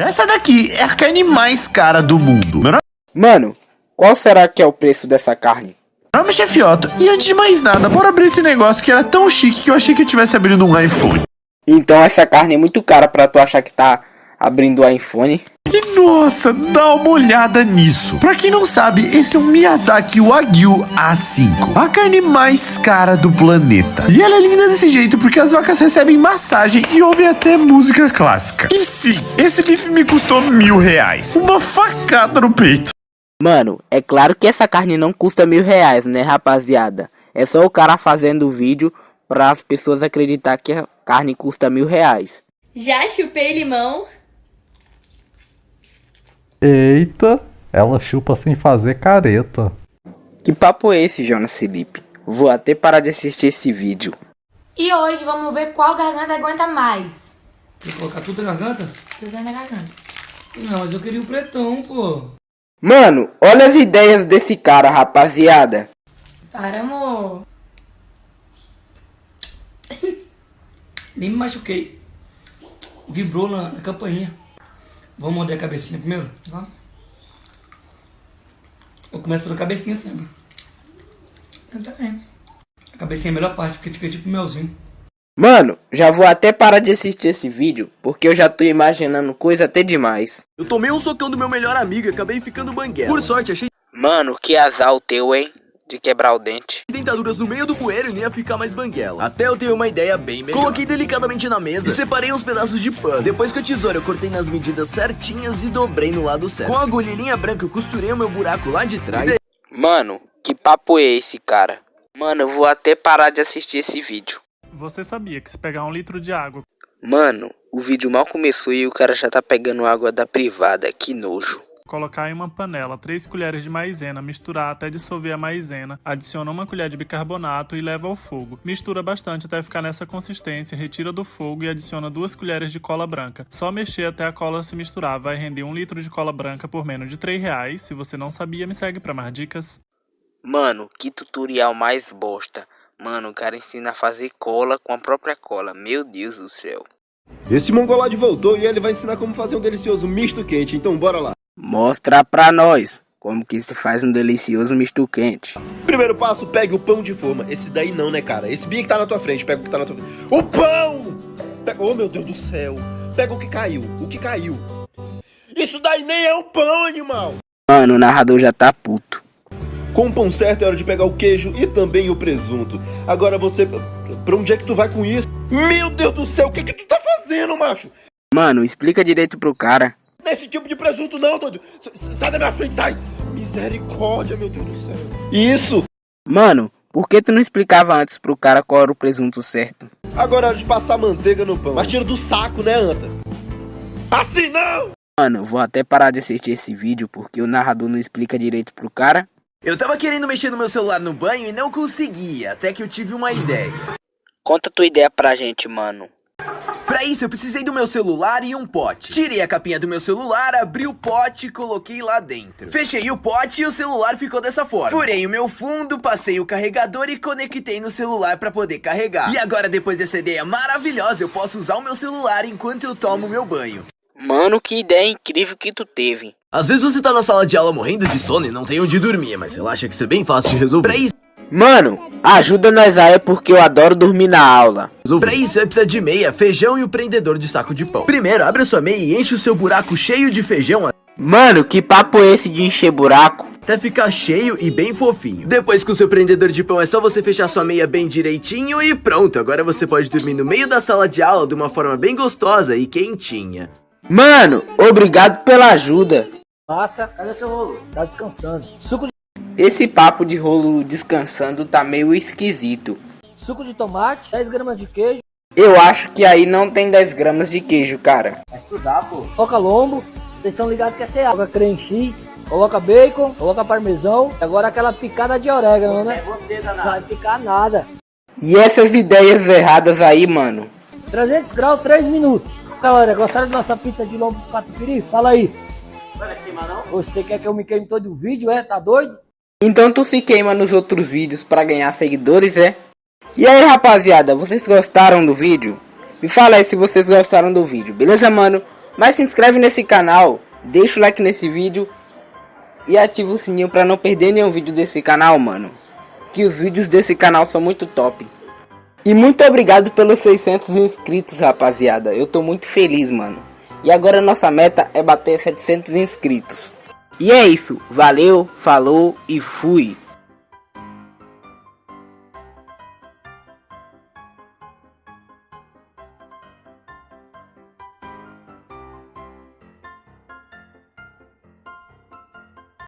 Essa daqui é a carne mais cara do mundo. Meu Mano, qual será que é o preço dessa carne? nome é Chefe Otto e antes de mais nada, bora abrir esse negócio que era tão chique que eu achei que eu tivesse abrindo um iPhone. Então essa carne é muito cara pra tu achar que tá abrindo o iPhone. E nossa, dá uma olhada nisso. Pra quem não sabe, esse é um Miyazaki Wagyu A5, a carne mais cara do planeta. E ela é linda desse jeito porque as vacas recebem massagem e ouvem até música clássica. E sim, esse bife me custou mil reais. Uma facada no peito. Mano, é claro que essa carne não custa mil reais, né, rapaziada? É só o cara fazendo o vídeo para as pessoas acreditar que a carne custa mil reais. Já chupei limão. Eita, ela chupa sem fazer careta. Que papo é esse, Jonas Felipe? Vou até parar de assistir esse vídeo. E hoje vamos ver qual garganta aguenta mais. Quer colocar tudo na garganta? Tudo na garganta. Não, mas eu queria o pretão, pô. Mano, olha as ideias desse cara, rapaziada. Para, amor. Nem me machuquei. Vibrou na, na campainha. Vamos morder a cabecinha primeiro? Vamos. Eu começo pela cabecinha sempre. Eu também. A cabecinha é a melhor parte, porque fica tipo melzinho. Mano, já vou até parar de assistir esse vídeo, porque eu já tô imaginando coisa até demais. Eu tomei um socão do meu melhor amigo e acabei ficando banguela. Por sorte, achei Mano, que azar o teu, hein? De quebrar o dente. dentaduras no meio do bueiro e nem ia ficar mais banguela. Até eu tenho uma ideia bem melhor. Coloquei delicadamente na mesa e separei uns pedaços de pano. Depois com a tesoura eu cortei nas medidas certinhas e dobrei no lado certo. Com a agulhinha branca eu costurei o meu buraco lá de trás. Mano, que papo é esse, cara? Mano, eu vou até parar de assistir esse vídeo. Você sabia que se pegar um litro de água, Mano, o vídeo mal começou e o cara já tá pegando água da privada, que nojo. Colocar em uma panela 3 colheres de maisena, misturar até dissolver a maisena, adiciona uma colher de bicarbonato e leva ao fogo. Mistura bastante até ficar nessa consistência, retira do fogo e adiciona 2 colheres de cola branca. Só mexer até a cola se misturar, vai render 1 litro de cola branca por menos de 3 reais. Se você não sabia, me segue para mais dicas. Mano, que tutorial mais bosta. Mano, o cara ensina a fazer cola com a própria cola. Meu Deus do céu. Esse mongolode voltou e ele vai ensinar como fazer um delicioso misto quente, então bora lá. Mostra pra nós como que se faz um delicioso misto quente. Primeiro passo, pegue o pão de forma. Esse daí não, né, cara? Esse bem que tá na tua frente, pega o que tá na tua frente. O pão! Pega... Oh, meu Deus do céu. Pega o que caiu, o que caiu. Isso daí nem é um pão, animal. Mano, o narrador já tá puto. Com o pão certo é hora de pegar o queijo e também o presunto. Agora você... Pra onde é que tu vai com isso? Meu Deus do céu, o que que tu tá fazendo, macho? Mano, explica direito pro cara. Esse tipo de presunto não, doido. Sai da minha frente, sai. Misericórdia, meu Deus do céu. Isso. Mano, por que tu não explicava antes pro cara qual era o presunto certo? Agora é hora de passar manteiga no pão. Mas tira do saco, né, Anta? Assim não! Mano, vou até parar de assistir esse vídeo porque o narrador não explica direito pro cara. Eu tava querendo mexer no meu celular no banho e não conseguia, até que eu tive uma ideia. Conta tua ideia pra gente, mano. Pra isso, eu precisei do meu celular e um pote. Tirei a capinha do meu celular, abri o pote e coloquei lá dentro. Fechei o pote e o celular ficou dessa forma. Furei o meu fundo, passei o carregador e conectei no celular pra poder carregar. E agora, depois dessa ideia maravilhosa, eu posso usar o meu celular enquanto eu tomo meu banho. Mano, que ideia incrível que tu teve. Às vezes você tá na sala de aula morrendo de sono e não tem onde dormir, mas relaxa que isso é bem fácil de resolver. Pra isso, Mano, ajuda nós aí porque eu adoro dormir na aula. Pra isso, vai precisar de meia, feijão e o prendedor de saco de pão. Primeiro, abre a sua meia e enche o seu buraco cheio de feijão Mano, que papo é esse de encher buraco? até ficar cheio e bem fofinho. Depois com o seu prendedor de pão é só você fechar sua meia bem direitinho e pronto. Agora você pode dormir no meio da sala de aula de uma forma bem gostosa e quentinha. Mano, obrigado pela ajuda. Passa, cadê seu rolo? Tá descansando. Suco de, Esse papo de rolo descansando tá meio esquisito. suco de tomate, 10 gramas de queijo. Eu acho que aí não tem 10 gramas de queijo, cara. Vai estudar, pô. Coloca lombo. Vocês estão ligados que é água. Creme X. Coloca bacon, coloca parmesão. Agora aquela picada de orégano, né? você, danado. Vai ficar nada. E essas ideias erradas aí, mano? 300 graus, 3 minutos. Galera, gostaram da nossa pizza de lombo com catupiry? Fala aí. Você quer que eu me queime todo o vídeo, é? Tá doido? Então tu se queima nos outros vídeos pra ganhar seguidores, é? E aí, rapaziada, vocês gostaram do vídeo? Me fala aí se vocês gostaram do vídeo, beleza, mano? Mas se inscreve nesse canal, deixa o like nesse vídeo e ativa o sininho para não perder nenhum vídeo desse canal, mano. Que os vídeos desse canal são muito top. E muito obrigado pelos 600 inscritos, rapaziada. Eu tô muito feliz, mano. E agora nossa meta é bater 700 inscritos. E é isso. Valeu, falou e fui.